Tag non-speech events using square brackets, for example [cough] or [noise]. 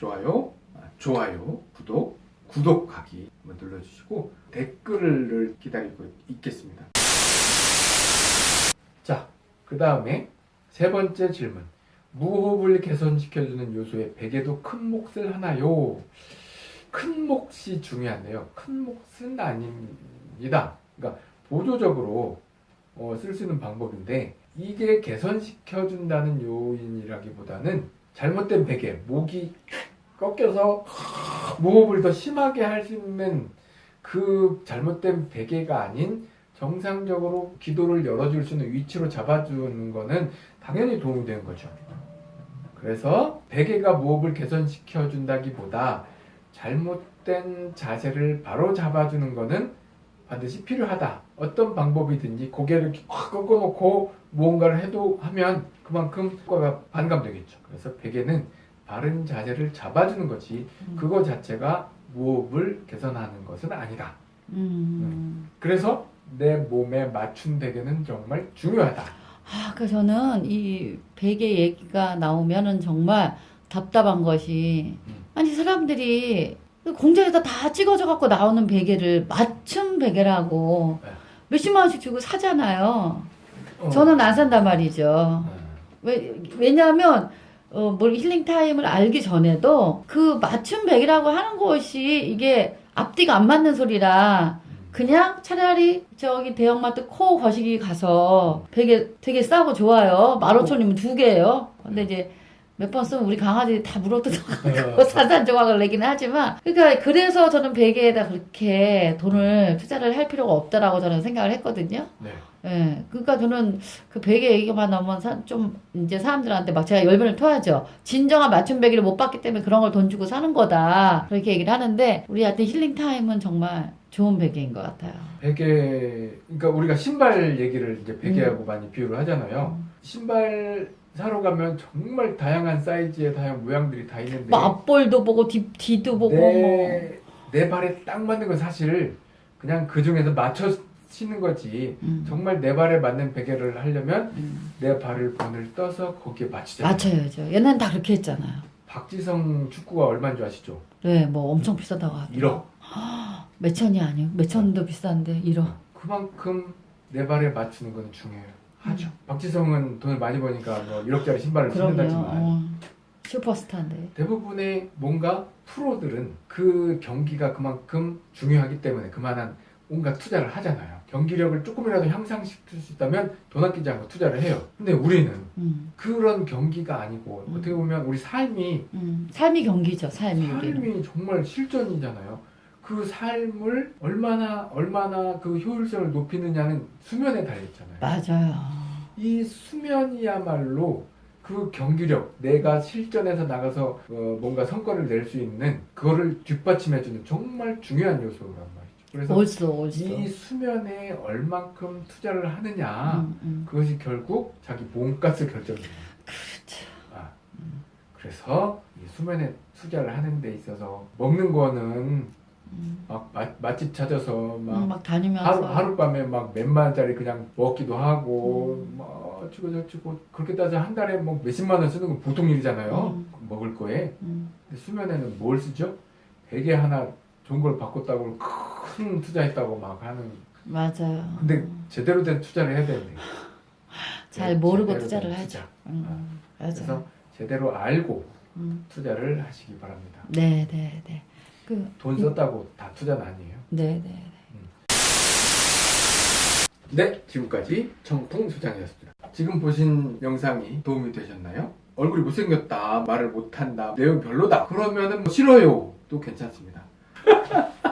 좋아요, 아, 좋아요, 구독, 구독하기 눌러주시고 댓글을 기다리고 있겠습니다. 자, 그 다음에 세 번째 질문. 무호흡을 개선시켜주는 요소의 베개도 큰 몫을 하나요? 큰 몫이 중요한데요. 큰 몫은 아닙니다. 그러니까 보조적으로 어, 쓸 수 있는 방법인데 이게 개선시켜준다는 요인이라기보다는 잘못된 베개, 목이 꺾여서 [laughs] 무호흡을 더 심하게 할 수 있는 그 잘못된 베개가 아닌 정상적으로 기도를 열어줄 수 있는 위치로 잡아주는 거는 당연히 도움이 되는 거죠. 그래서 베개가 무호흡을 개선시켜 준다기보다 잘못된 자세를 바로 잡아주는 거는 반드시 필요하다. 어떤 방법이든지 고개를 확 꺾어놓고 무언가를 해도 하면 그만큼 효과가 반감되겠죠. 그래서 베개는 바른 자세를 잡아주는 거지 그거 자체가 무호흡을 개선하는 것은 아니다. 음. 그래서 내 몸에 맞춘 베개는 정말 중요하다. 아, 그 저는 이 베개 얘기가 나오면은 정말 답답한 것이 음. 아니 사람들이 공장에서 다 찍어져 갖고 나오는 베개를 맞춤 베개라고 네. 몇십만 원씩 주고 사잖아요. 어. 저는 안 산단 말이죠. 어. 왜, 왜냐하면 어, 뭘 힐링 타임을 알기 전에도 그 맞춤 베개라고 하는 것이 이게 앞뒤가 안 맞는 소리라 그냥 차라리 저기 대형마트 코 거시기 가서 베개 되게 싸고 좋아요. 만 오천이면 두 개예요. 근데 이제 몇 번 쓰면 우리 강아지 다 물어뜯어가지고 [laughs] 산산 조각을 내기는 하지만 그러니까 그래서 저는 베개에다 그렇게 돈을 투자를 할 필요가 없다라고 저는 생각을 했거든요. 네. 예, 그러니까 저는 그 베개 얘기만 나오면 사- 좀 이제 사람들한테 막 제가 열변을 토하죠. 진정한 맞춤 베개를 못 봤기 때문에 그런 걸 돈 주고 사는 거다. 그렇게 얘기를 하는데 우리한테 힐링 타임은 정말 좋은 베개인 것 같아요. 베개 그러니까 우리가 신발 얘기를 이제 베개하고 많이 비유를 하잖아요. 신발 사러 가면 정말 다양한 사이즈의 다양한 모양들이 다 있는데 뭐 앞볼도 보고 뒤, 뒤도 보고 뭐. 내, 내 발에 딱 맞는 건 사실 그냥 그 중에서 맞춰 신는 거지. 음. 정말 내 발에 맞는 베개를 하려면 음. 내 발을 본을 떠서 거기에 맞추잖아요. 맞춰야죠. 옛날엔 다 그렇게 했잖아요. 박지성 축구가 얼마인 줄 아시죠? 네, 뭐 엄청 비싸다고 하더라고요. 1억. [gasps] 몇 천이 아니에요. 몇 천도 비싼데 1억. 그만큼 내 발에 맞추는 건 중요해요. 하죠. 음. 박지성은 돈을 많이 버니까 뭐 1억짜리 신발을 신는다지만 어, 슈퍼스타인데. 대부분의 뭔가 프로들은 그 경기가 그만큼 중요하기 때문에 그만한 온갖 투자를 하잖아요. 경기력을 조금이라도 향상시킬 수 있다면 돈 아끼지 않고 투자를 해요. 근데 우리는 음, 그런 경기가 아니고 음. 어떻게 보면 우리 삶이 음. 삶이 경기죠. 삶이 우리는. 삶이 정말 실전이잖아요. 그 삶을 얼마나 얼마나 그 효율성을 높이느냐는 수면에 달려 있잖아요. 맞아요. 이 수면이야말로 그 경기력, 내가 실전에서 나가서 어, 뭔가 성과를 낼 수 있는 그거를 뒷받침해주는 정말 중요한 요소란 말이죠. 그래서 옳소, 옳소. 이 수면에 얼만큼 투자를 하느냐 음, 음. 그것이 결국 자기 몸값을 결정해요. 그렇죠. 아, 그래서 이 수면에 투자를 하는 데 있어서 먹는 거는 음. 막 맛, 맛집 찾아서 막 음, 막 다니면서. 하루, 하룻밤에 막 몇만 원짜리 그냥 먹기도 하고 음. 뭐 어쩌고 저쩌고 그렇게 따져 한 달에 뭐 몇십만 원 쓰는 건 보통 일이잖아요 음. 먹을 거에 음. 근데 수면에는 뭘 쓰죠? 베개 하나 좋은 걸 바꿨다고 큰 투자했다고 막 하는 맞아요. 근데 제대로 된 투자를 해야 되는데 [laughs] 잘 모르고 투자를 된 하죠. 투자. 음, 맞아요. 그래서 제대로 알고 음. 투자를 하시기 바랍니다 네, 네, 네. 그, 돈 썼다고 다 투자는 아니에요 네, 네. 네, 지금까지 청풍 소장이었습니다. 지금 보신 영상이 도움이 되셨나요? 얼굴이 못생겼다, 말을 못한다, 내용 별로다. 그러면은 뭐 싫어요. 도 괜찮습니다. [laughs]